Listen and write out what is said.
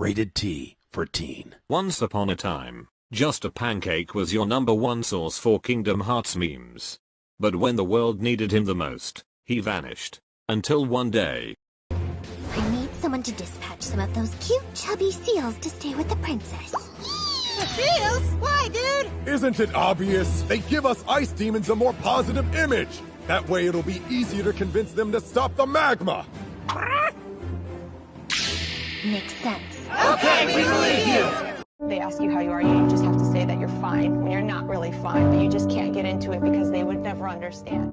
Rated T for teen. Once upon a time, Just a Pancake was your number one source for Kingdom Hearts memes. But when the world needed him the most, he vanished. Until one day. I need someone to dispatch some of those cute chubby seals to stay with the princess. The seals? Why, dude? Isn't it obvious? They give us ice demons a more positive image. That way it'll be easier to convince them to stop the magma. Ah! Makes sense. Okay, we believe you. They ask you how you are, you just have to say that you're fine when you're not really fine, but you just can't get into it because they would never understand.